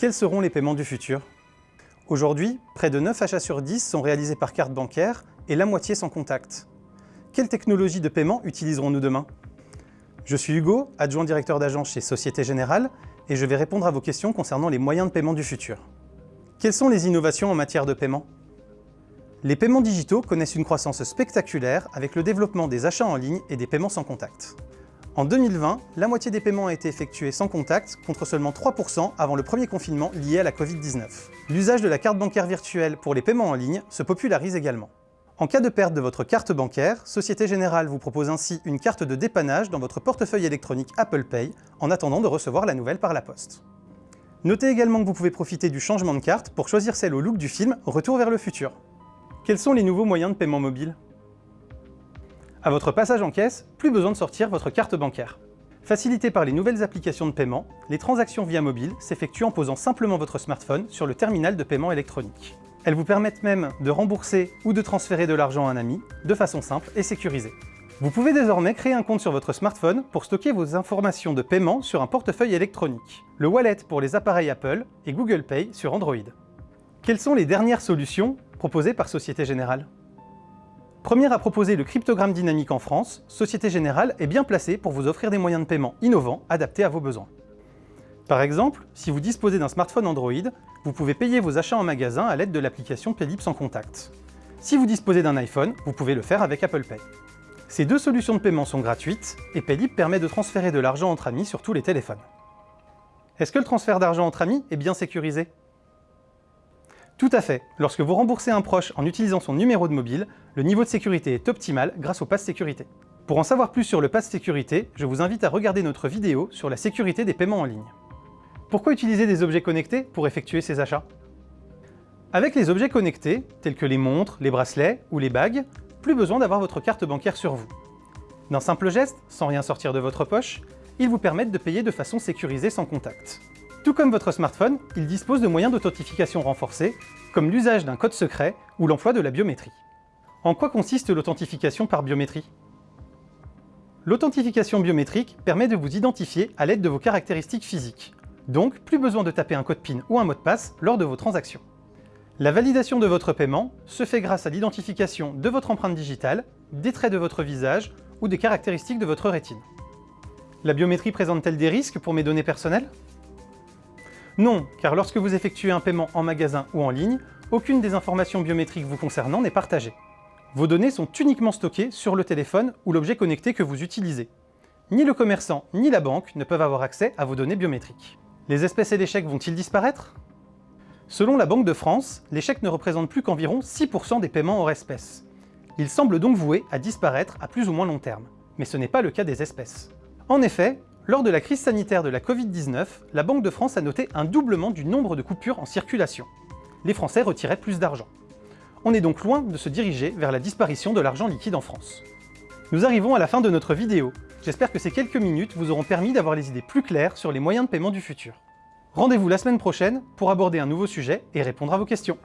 Quels seront les paiements du futur? Aujourd'hui, près de 9 achats sur 10 sont réalisés par carte bancaire et la moitié sans contact. Quelle technologie de paiement utiliserons-nous demain? Je suis Hugo, adjoint directeur d'agence chez Société Générale, et je vais répondre à vos questions concernant les moyens de paiement du futur. Quelles sont les innovations en matière de paiement? Les paiements digitaux connaissent une croissance spectaculaire avec le développement des achats en ligne et des paiements sans contact. En 2020, la moitié des paiements a été effectués sans contact, contre seulement 3% avant le premier confinement lié à la Covid-19. L'usage de la carte bancaire virtuelle pour les paiements en ligne se popularise également. En cas de perte de votre carte bancaire, Société Générale vous propose ainsi une carte de dépannage dans votre portefeuille électronique Apple Pay en attendant de recevoir la nouvelle par la poste. Notez également que vous pouvez profiter du changement de carte pour choisir celle au look du film Retour vers le futur. Quels sont les nouveaux moyens de paiement mobile? À votre passage en caisse, plus besoin de sortir votre carte bancaire. Facilité par les nouvelles applications de paiement, les transactions via mobile s'effectuent en posant simplement votre smartphone sur le terminal de paiement électronique. Elles vous permettent même de rembourser ou de transférer de l'argent à un ami, de façon simple et sécurisée. Vous pouvez désormais créer un compte sur votre smartphone pour stocker vos informations de paiement sur un portefeuille électronique, le wallet pour les appareils Apple et Google Pay sur Android. Quelles sont les dernières solutions proposées par Société Générale? Première à proposer le cryptogramme dynamique en France, Société Générale est bien placée pour vous offrir des moyens de paiement innovants adaptés à vos besoins. Par exemple, si vous disposez d'un smartphone Android, vous pouvez payer vos achats en magasin à l'aide de l'application Paylib sans contact. Si vous disposez d'un iPhone, vous pouvez le faire avec Apple Pay. Ces deux solutions de paiement sont gratuites et Paylib permet de transférer de l'argent entre amis sur tous les téléphones. Est-ce que le transfert d'argent entre amis est bien sécurisé? Tout à fait. Lorsque vous remboursez un proche en utilisant son numéro de mobile, le niveau de sécurité est optimal grâce au Pass Sécurité. Pour en savoir plus sur le Pass Sécurité, je vous invite à regarder notre vidéo sur la sécurité des paiements en ligne. Pourquoi utiliser des objets connectés pour effectuer ces achats? Avec les objets connectés, tels que les montres, les bracelets ou les bagues, plus besoin d'avoir votre carte bancaire sur vous. D'un simple geste, sans rien sortir de votre poche, ils vous permettent de payer de façon sécurisée sans contact. Tout comme votre smartphone, il dispose de moyens d'authentification renforcés, comme l'usage d'un code secret ou l'emploi de la biométrie. En quoi consiste l'authentification par biométrie? L'authentification biométrique permet de vous identifier à l'aide de vos caractéristiques physiques, donc plus besoin de taper un code PIN ou un mot de passe lors de vos transactions. La validation de votre paiement se fait grâce à l'identification de votre empreinte digitale, des traits de votre visage ou des caractéristiques de votre rétine. La biométrie présente-t-elle des risques pour mes données personnelles? Non, car lorsque vous effectuez un paiement en magasin ou en ligne, aucune des informations biométriques vous concernant n'est partagée. Vos données sont uniquement stockées sur le téléphone ou l'objet connecté que vous utilisez. Ni le commerçant ni la banque ne peuvent avoir accès à vos données biométriques. Les espèces et les chèques vont-ils disparaître? Selon la Banque de France, les chèques ne représentent plus qu'environ 6% des paiements hors espèces. Ils semblent donc voués à disparaître à plus ou moins long terme. Mais ce n'est pas le cas des espèces. En effet, lors de la crise sanitaire de la Covid-19, la Banque de France a noté un doublement du nombre de coupures en circulation. Les Français retiraient plus d'argent. On est donc loin de se diriger vers la disparition de l'argent liquide en France. Nous arrivons à la fin de notre vidéo. J'espère que ces quelques minutes vous auront permis d'avoir les idées plus claires sur les moyens de paiement du futur. Rendez-vous la semaine prochaine pour aborder un nouveau sujet et répondre à vos questions.